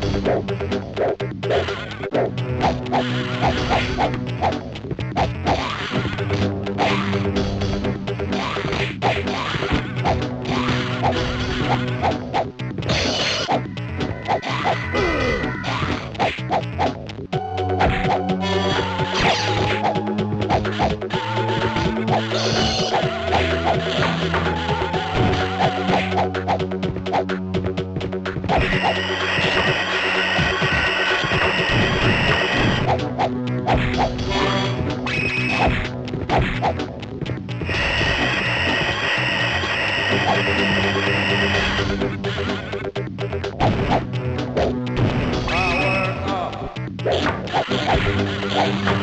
Thank you. Ugh!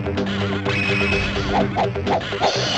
Thank you.